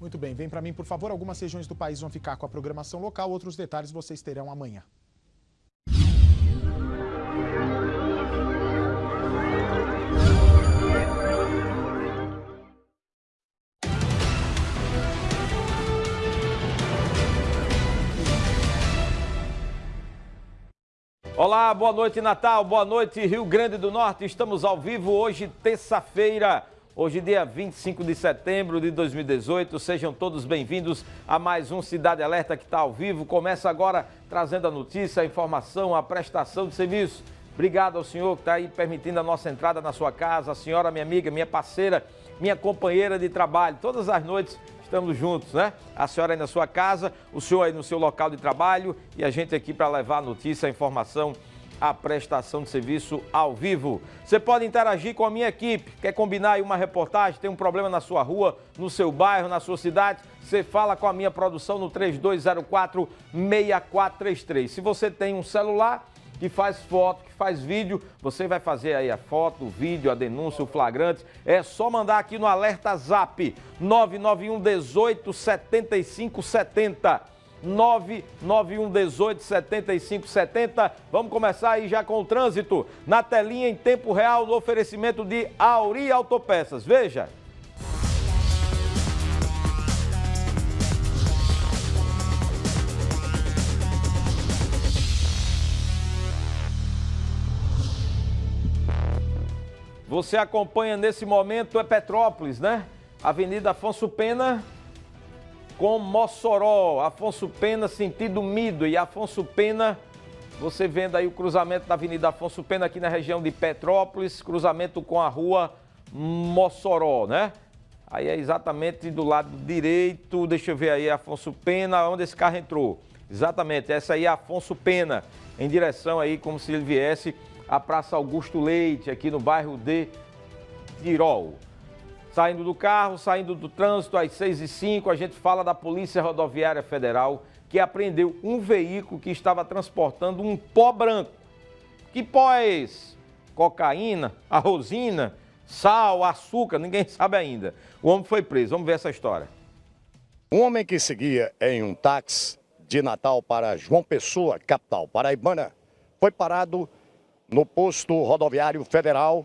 Muito bem, vem para mim, por favor. Algumas regiões do país vão ficar com a programação local, outros detalhes vocês terão amanhã. Olá, boa noite Natal, boa noite Rio Grande do Norte. Estamos ao vivo hoje, terça-feira, hoje dia 25 de setembro de 2018. Sejam todos bem-vindos a mais um Cidade Alerta que está ao vivo. Começa agora trazendo a notícia, a informação, a prestação de serviço. Obrigado ao senhor que está aí permitindo a nossa entrada na sua casa, a senhora, minha amiga, minha parceira, minha companheira de trabalho. Todas as noites estamos juntos, né? A senhora aí na sua casa, o senhor aí no seu local de trabalho e a gente aqui para levar a notícia, a informação, a prestação de serviço ao vivo. Você pode interagir com a minha equipe, quer combinar aí uma reportagem, tem um problema na sua rua, no seu bairro, na sua cidade, você fala com a minha produção no 3204-6433. Se você tem um celular, que faz foto, que faz vídeo, você vai fazer aí a foto, o vídeo, a denúncia, o flagrante. É só mandar aqui no alerta zap 991 18 75 70. 991 18 75 70. Vamos começar aí já com o trânsito na telinha em tempo real no oferecimento de Auri Autopeças. Veja. Você acompanha nesse momento é Petrópolis, né? Avenida Afonso Pena com Mossoró. Afonso Pena, sentido Mido e Afonso Pena, você vendo aí o cruzamento da Avenida Afonso Pena aqui na região de Petrópolis, cruzamento com a rua Mossoró, né? Aí é exatamente do lado direito, deixa eu ver aí, Afonso Pena, onde esse carro entrou. Exatamente, essa aí é Afonso Pena, em direção aí como se ele viesse a Praça Augusto Leite, aqui no bairro de Tirol. Saindo do carro, saindo do trânsito, às 6 e 5 a gente fala da Polícia Rodoviária Federal, que apreendeu um veículo que estava transportando um pó branco. Que pó é esse? Cocaína, arrozina, sal, açúcar, ninguém sabe ainda. O homem foi preso. Vamos ver essa história. Um homem que seguia em um táxi de Natal para João Pessoa, capital paraibana, foi parado no posto rodoviário federal